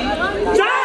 Jai!